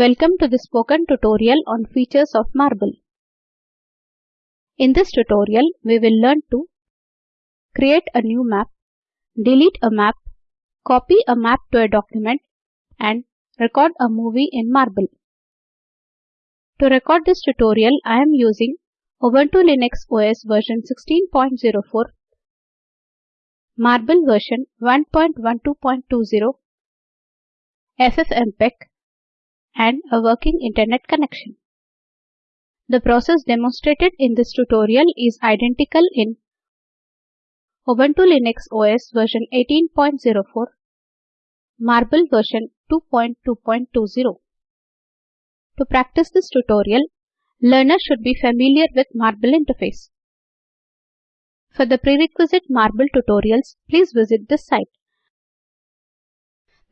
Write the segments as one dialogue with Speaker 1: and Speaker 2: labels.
Speaker 1: Welcome to the spoken tutorial on features of Marble. In this tutorial, we will learn to create a new map, delete a map, copy a map to a document, and record a movie in Marble. To record this tutorial, I am using Ubuntu Linux OS version 16.04, Marble version 1.12.20, FFmpeg, and a working internet connection. The process demonstrated in this tutorial is identical in Ubuntu Linux OS version 18.04, Marble version 2.2.20. To practice this tutorial, learners should be familiar with Marble interface. For the prerequisite Marble tutorials, please visit this site.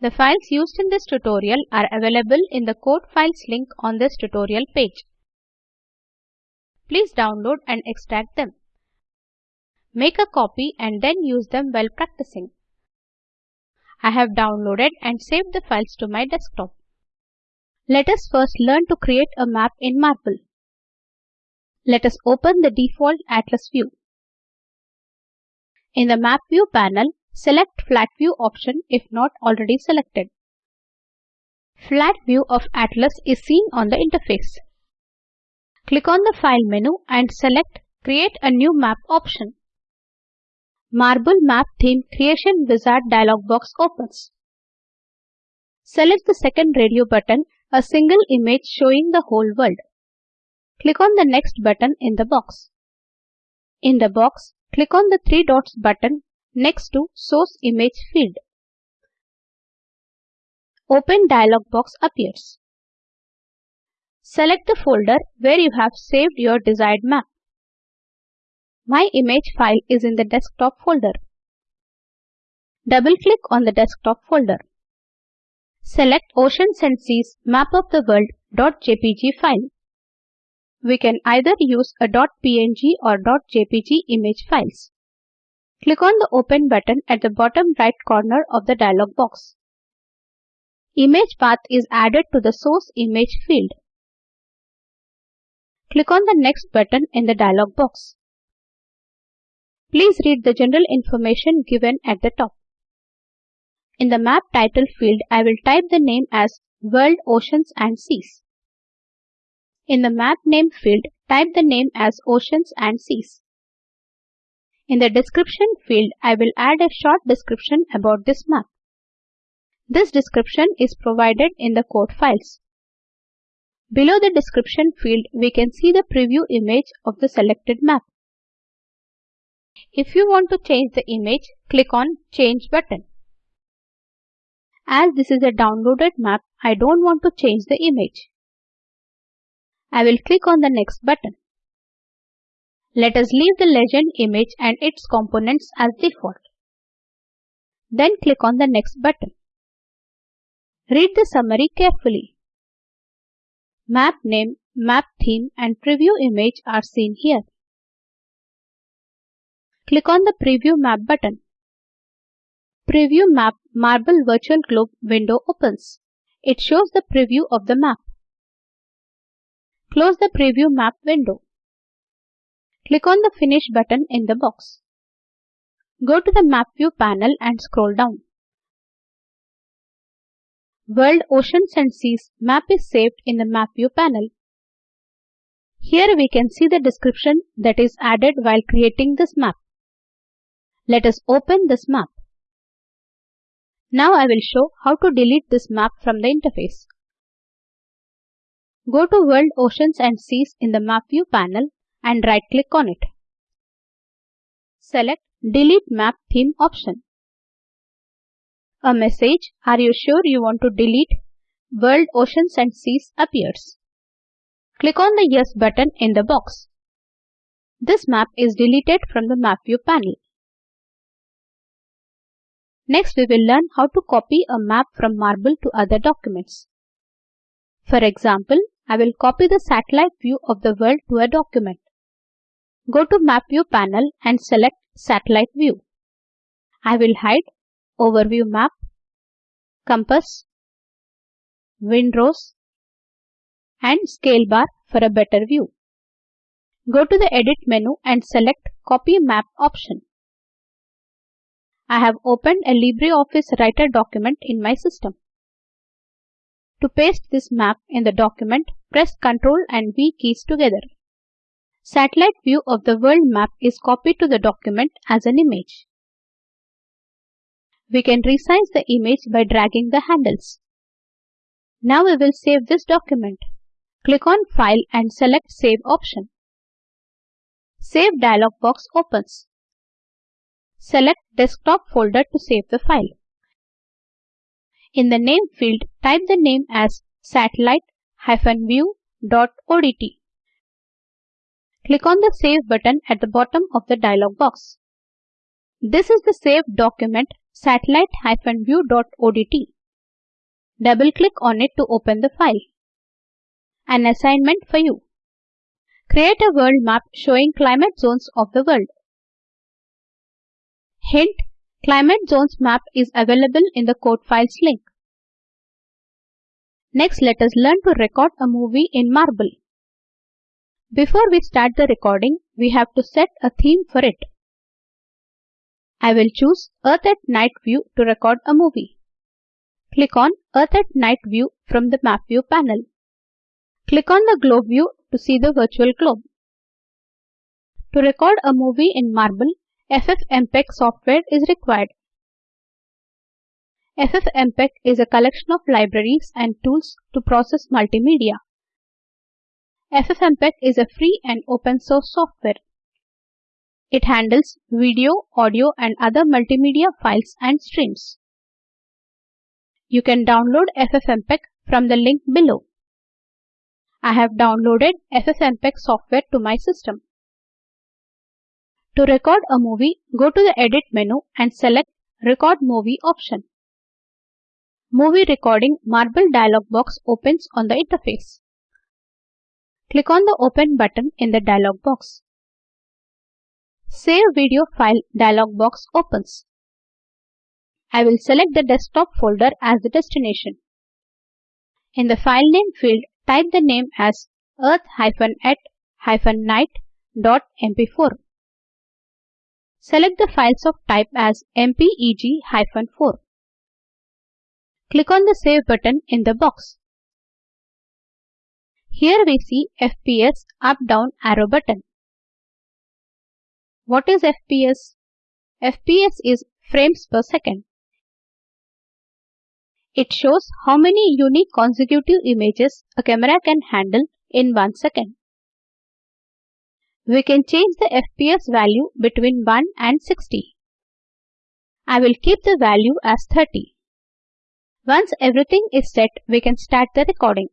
Speaker 1: The files used in this tutorial are available in the code files link on this tutorial page. Please download and extract them. Make a copy and then use them while practicing. I have downloaded and saved the files to my desktop. Let us first learn to create a map in Marble. Let us open the default Atlas view. In the Map View panel, Select Flat View option if not already selected. Flat view of Atlas is seen on the interface. Click on the File menu and select Create a new map option. Marble Map Theme Creation Wizard dialog box opens. Select the second radio button, a single image showing the whole world. Click on the Next button in the box. In the box, click on the three dots button next to Source Image field. Open dialog box appears. Select the folder where you have saved your desired map. My image file is in the desktop folder. Double-click on the desktop folder. Select Oceans and Seas Map of the World .jpg file. We can either use a .png or .jpg image files. Click on the Open button at the bottom right corner of the dialog box. Image path is added to the source image field. Click on the Next button in the dialog box. Please read the general information given at the top. In the map title field, I will type the name as World Oceans and Seas. In the map name field, type the name as Oceans and Seas. In the description field, I will add a short description about this map. This description is provided in the code files. Below the description field, we can see the preview image of the selected map. If you want to change the image, click on Change button. As this is a downloaded map, I don't want to change the image. I will click on the Next button. Let us leave the legend image and its components as default. Then click on the Next button. Read the summary carefully. Map name, map theme and preview image are seen here. Click on the Preview Map button. Preview Map Marble Virtual Globe window opens. It shows the preview of the map. Close the Preview Map window. Click on the Finish button in the box. Go to the Map View panel and scroll down. World Oceans and Seas map is saved in the Map View panel. Here we can see the description that is added while creating this map. Let us open this map. Now I will show how to delete this map from the interface. Go to World Oceans and Seas in the Map View panel and right click on it. Select Delete Map Theme option. A message, Are you sure you want to delete World Oceans and Seas appears. Click on the Yes button in the box. This map is deleted from the Map View panel. Next we will learn how to copy a map from Marble to other documents. For example, I will copy the satellite view of the world to a document. Go to Map View panel and select Satellite View. I will hide Overview Map, Compass, Windrows and scale bar for a better view. Go to the Edit menu and select Copy Map option. I have opened a LibreOffice Writer document in my system. To paste this map in the document, press Ctrl and V keys together. Satellite view of the world map is copied to the document as an image. We can resize the image by dragging the handles. Now we will save this document. Click on File and select Save option. Save dialog box opens. Select Desktop folder to save the file. In the name field, type the name as satellite-view.odt. Click on the Save button at the bottom of the dialog box. This is the saved document satellite-view.odt. Double-click on it to open the file. An assignment for you. Create a world map showing climate zones of the world. Hint, Climate Zones map is available in the code files link. Next, let us learn to record a movie in Marble. Before we start the recording, we have to set a theme for it. I will choose Earth at Night view to record a movie. Click on Earth at Night view from the Map View panel. Click on the globe view to see the virtual globe. To record a movie in Marble, FFmpeg software is required. FFmpeg is a collection of libraries and tools to process multimedia. FFmpeg is a free and open source software. It handles video, audio and other multimedia files and streams. You can download FFmpeg from the link below. I have downloaded FFmpeg software to my system. To record a movie, go to the Edit menu and select Record Movie option. Movie Recording Marble dialog box opens on the interface. Click on the Open button in the dialog box. Save Video File dialog box opens. I will select the desktop folder as the destination. In the file name field, type the name as earth-at-night.mp4. Select the files of type as mpeg-4. Click on the Save button in the box. Here we see FPS up-down arrow button. What is FPS? FPS is frames per second. It shows how many unique consecutive images a camera can handle in 1 second. We can change the FPS value between 1 and 60. I will keep the value as 30. Once everything is set, we can start the recording.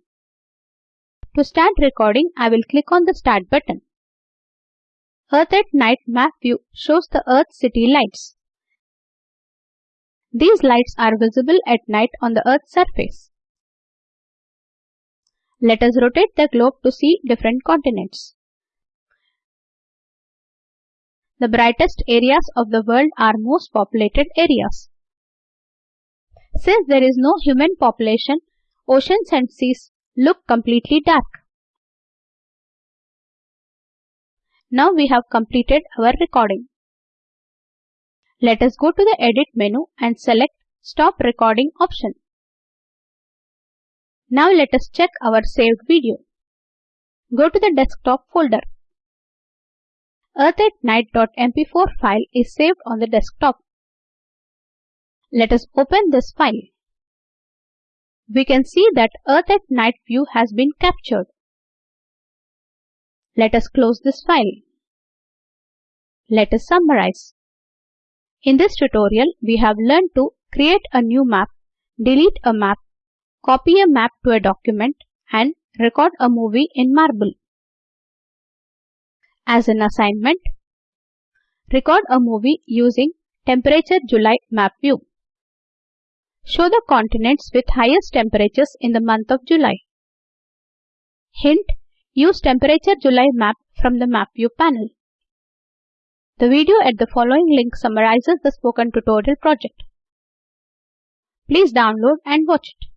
Speaker 1: To start recording, I will click on the Start button. Earth at Night map view shows the Earth city lights. These lights are visible at night on the Earth's surface. Let us rotate the globe to see different continents. The brightest areas of the world are most populated areas. Since there is no human population, oceans and seas look completely dark. Now we have completed our recording. Let us go to the Edit menu and select Stop Recording option. Now let us check our saved video. Go to the desktop folder. Earth at Night.mp4 file is saved on the desktop. Let us open this file. We can see that Earth at Night view has been captured. Let us close this file. Let us summarize. In this tutorial, we have learned to create a new map, delete a map, copy a map to a document, and record a movie in Marble. As an assignment, record a movie using Temperature July map view. Show the continents with highest temperatures in the month of July. Hint, use Temperature July map from the Map View panel. The video at the following link summarizes the spoken tutorial project. Please download and watch it.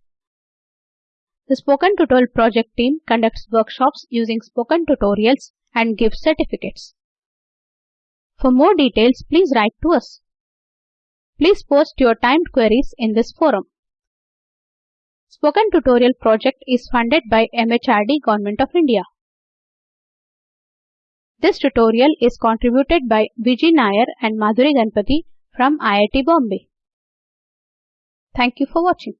Speaker 1: The Spoken Tutorial project team conducts workshops using spoken tutorials and gives certificates. For more details, please write to us. Please post your timed queries in this forum. Spoken Tutorial project is funded by MHRD Government of India. This tutorial is contributed by Vijay Nair and Madhuri Ganpati from IIT Bombay. Thank you for watching.